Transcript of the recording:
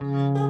Música